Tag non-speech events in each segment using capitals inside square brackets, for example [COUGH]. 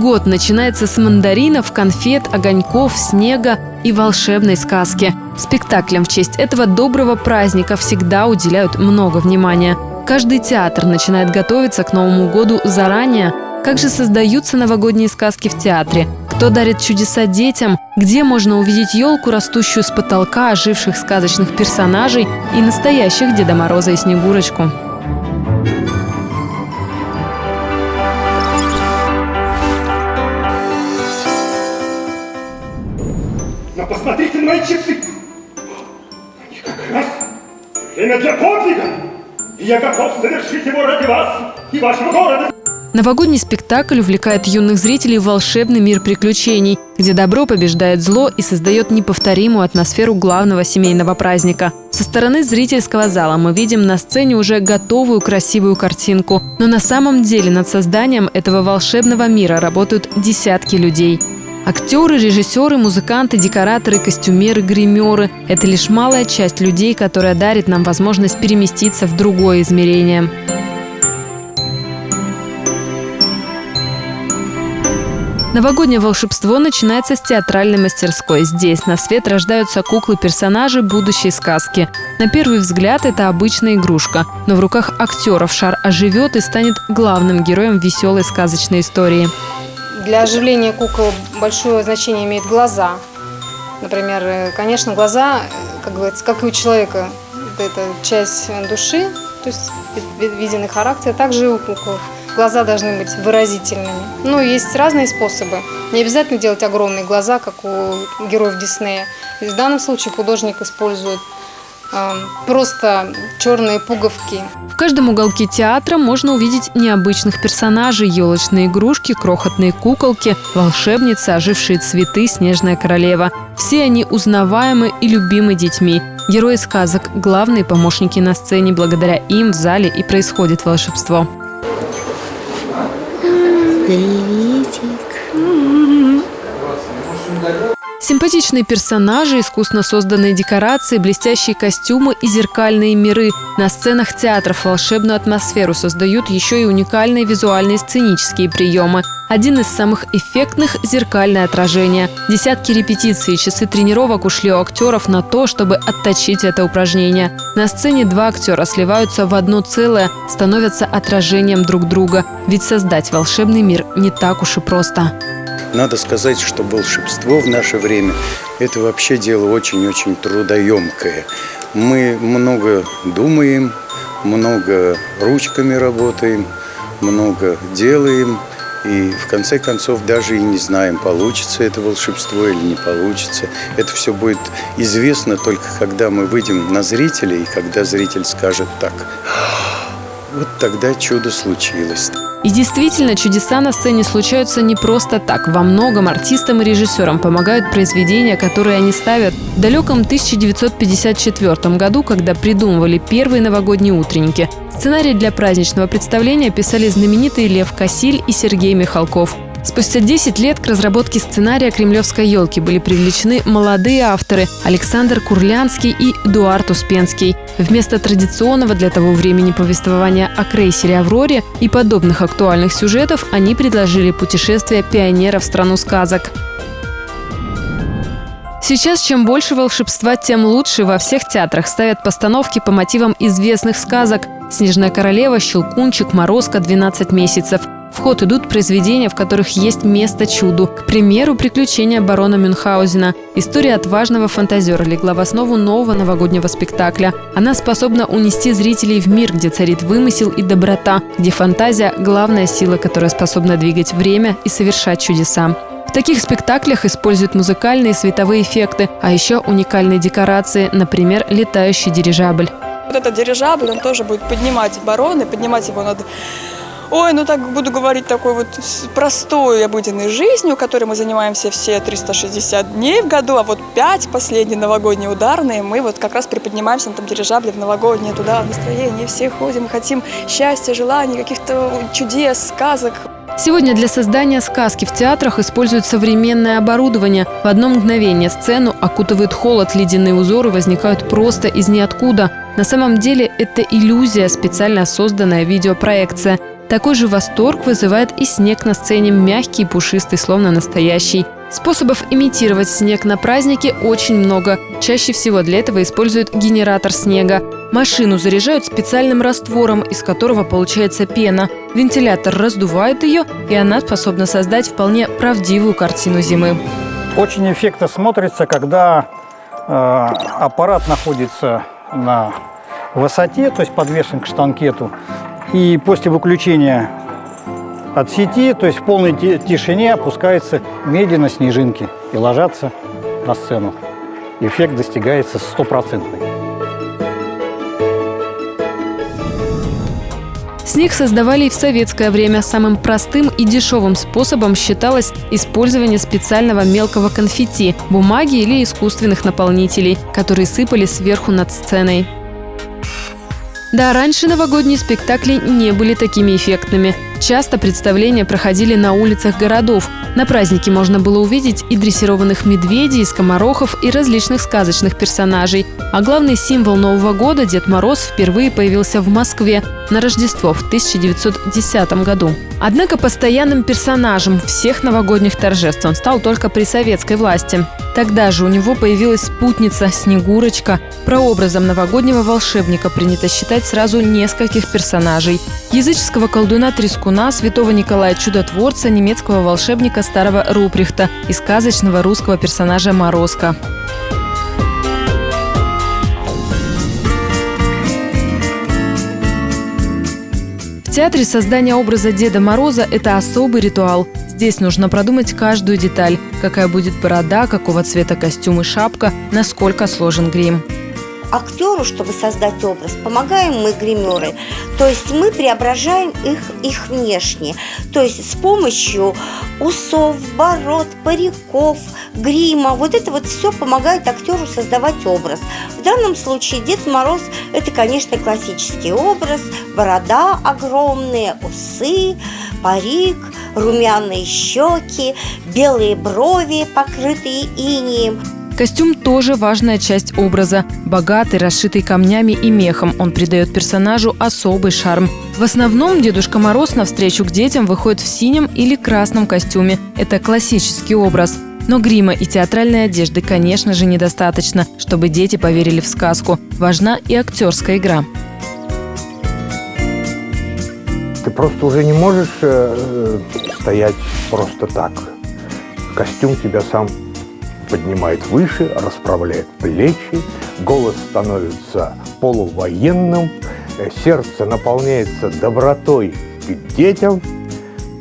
Год начинается с мандаринов, конфет, огоньков, снега и волшебной сказки. Спектаклям в честь этого доброго праздника всегда уделяют много внимания. Каждый театр начинает готовиться к Новому году заранее. Как же создаются новогодние сказки в театре? Кто дарит чудеса детям? Где можно увидеть елку, растущую с потолка, оживших сказочных персонажей и настоящих Деда Мороза и Снегурочку? Время для подвига. И я готов совершить его ради вас и вашего города. Новогодний спектакль увлекает юных зрителей в волшебный мир приключений, где добро побеждает зло и создает неповторимую атмосферу главного семейного праздника. Со стороны зрительского зала мы видим на сцене уже готовую красивую картинку, но на самом деле над созданием этого волшебного мира работают десятки людей. Актеры, режиссеры, музыканты, декораторы, костюмеры, гримеры – это лишь малая часть людей, которая дарит нам возможность переместиться в другое измерение. Новогоднее волшебство начинается с театральной мастерской. Здесь на свет рождаются куклы-персонажи будущей сказки. На первый взгляд это обычная игрушка, но в руках актеров шар оживет и станет главным героем веселой сказочной истории. Для оживления кукол большое значение имеют глаза. Например, э, конечно, глаза, э, как говорится, как и у человека, это часть души, то есть виденный характер, также и у кукол. Глаза должны быть выразительными. Ну, есть разные способы. Не обязательно делать огромные глаза, как у героев Диснея. И в данном случае художник использует просто черные пуговки. В каждом уголке театра можно увидеть необычных персонажей, елочные игрушки, крохотные куколки, волшебницы, ожившие цветы, снежная королева. Все они узнаваемы и любимы детьми. Герои сказок – главные помощники на сцене. Благодаря им в зале и происходит волшебство. Приветик. Симпатичные персонажи, искусно созданные декорации, блестящие костюмы и зеркальные миры. На сценах театров волшебную атмосферу создают еще и уникальные визуальные сценические приемы. Один из самых эффектных – зеркальное отражение. Десятки репетиций и часы тренировок ушли у актеров на то, чтобы отточить это упражнение. На сцене два актера сливаются в одно целое, становятся отражением друг друга. Ведь создать волшебный мир не так уж и просто. Надо сказать, что волшебство в наше время – это вообще дело очень-очень трудоемкое. Мы много думаем, много ручками работаем, много делаем, и в конце концов даже и не знаем, получится это волшебство или не получится. Это все будет известно только когда мы выйдем на зрителя, и когда зритель скажет так. Вот тогда чудо случилось. И действительно, чудеса на сцене случаются не просто так. Во многом артистам и режиссерам помогают произведения, которые они ставят. В далеком 1954 году, когда придумывали первые новогодние утренники, сценарий для праздничного представления писали знаменитые Лев Косиль и Сергей Михалков – Спустя 10 лет к разработке сценария «Кремлевской елки» были привлечены молодые авторы Александр Курлянский и Эдуард Успенский. Вместо традиционного для того времени повествования о крейсере «Авроре» и подобных актуальных сюжетов они предложили путешествие пионера в страну сказок. Сейчас чем больше волшебства, тем лучше. Во всех театрах ставят постановки по мотивам известных сказок «Снежная королева», «Щелкунчик», «Морозко», «12 месяцев». В ход идут произведения, в которых есть место чуду. К примеру, «Приключения барона Мюнхгаузена». История отважного фантазера легла в основу нового новогоднего спектакля. Она способна унести зрителей в мир, где царит вымысел и доброта, где фантазия – главная сила, которая способна двигать время и совершать чудеса. В таких спектаклях используют музыкальные и световые эффекты, а еще уникальные декорации, например, летающий дирижабль. Вот этот дирижабль, он тоже будет поднимать барона, поднимать его над Ой, ну так буду говорить такой вот простой обыденной жизнью, которой мы занимаемся все 360 дней в году, а вот 5 последние новогодние ударные мы вот как раз приподнимаемся на этом дирижабле в новогоднее туда настроение, все ходим, хотим счастья, желаний, каких-то чудес, сказок. Сегодня для создания сказки в театрах используют современное оборудование. В одно мгновение сцену окутывает холод, ледяные узоры возникают просто из ниоткуда. На самом деле это иллюзия, специально созданная видеопроекция. Такой же восторг вызывает и снег на сцене, мягкий пушистый, словно настоящий. Способов имитировать снег на празднике очень много. Чаще всего для этого используют генератор снега. Машину заряжают специальным раствором, из которого получается пена. Вентилятор раздувает ее, и она способна создать вполне правдивую картину зимы. Очень эффектно смотрится, когда э, аппарат находится на высоте, то есть подвешен к штанкету, и после выключения от сети, то есть в полной тишине опускаются медленно снежинки и ложатся на сцену. Эффект достигается стопроцентный. Снег создавали и в советское время. Самым простым и дешевым способом считалось использование специального мелкого конфетти, бумаги или искусственных наполнителей, которые сыпали сверху над сценой. Да, раньше новогодние спектакли не были такими эффектными. Часто представления проходили на улицах городов. На празднике можно было увидеть и дрессированных медведей, и скоморохов, и различных сказочных персонажей. А главный символ Нового года, Дед Мороз, впервые появился в Москве на Рождество в 1910 году. Однако постоянным персонажем всех новогодних торжеств он стал только при советской власти. Тогда же у него появилась спутница Снегурочка. Прообразом новогоднего волшебника принято считать сразу нескольких персонажей. Языческого колдуна Трескуна, святого Николая Чудотворца, немецкого волшебника старого Руприхта и сказочного русского персонажа Морозка. В театре создание образа Деда Мороза – это особый ритуал. Здесь нужно продумать каждую деталь. Какая будет борода, какого цвета костюм и шапка, насколько сложен грим актеру, чтобы создать образ, помогаем мы гримеры. То есть мы преображаем их, их внешне. То есть с помощью усов, бород, париков, грима. Вот это вот все помогает актеру создавать образ. В данном случае Дед Мороз – это, конечно, классический образ. Борода огромные, усы, парик, румяные щеки, белые брови, покрытые инием. Костюм тоже важная часть образа. Богатый, расшитый камнями и мехом, он придает персонажу особый шарм. В основном Дедушка Мороз на встречу к детям выходит в синем или красном костюме. Это классический образ. Но грима и театральной одежды, конечно же, недостаточно, чтобы дети поверили в сказку. Важна и актерская игра. Ты просто уже не можешь э, стоять просто так. Костюм тебя сам поднимает выше, расправляет плечи, голос становится полувоенным, э, сердце наполняется добротой к детям,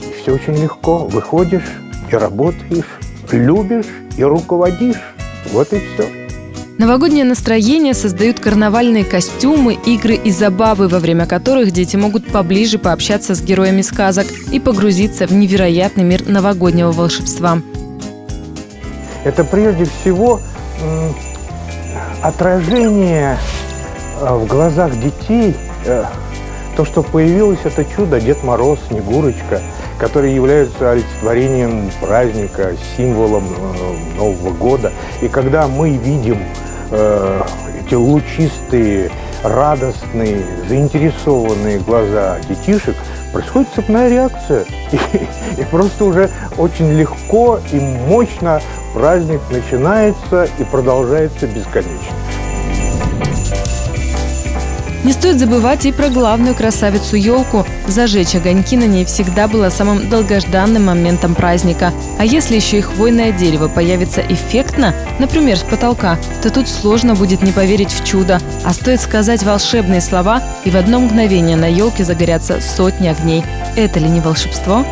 и все очень легко. Выходишь и работаешь, любишь и руководишь. Вот и все. Новогоднее настроение создают карнавальные костюмы, игры и забавы, во время которых дети могут поближе пообщаться с героями сказок и погрузиться в невероятный мир новогоднего волшебства это прежде всего отражение э, в глазах детей, э, то, что появилось это чудо, Дед Мороз, Снегурочка, которые являются олицетворением праздника, символом э, Нового года. И когда мы видим эти лучистые, радостные, заинтересованные глаза детишек, происходит цепная реакция. [LAUGHS] И, и просто уже очень легко и мощно праздник начинается и продолжается бесконечно. Не стоит забывать и про главную красавицу елку. Зажечь огоньки на ней всегда было самым долгожданным моментом праздника. А если еще и хвойное дерево появится эффектно, например, с потолка, то тут сложно будет не поверить в чудо. А стоит сказать волшебные слова, и в одно мгновение на елке загорятся сотни огней. Это ли не волшебство?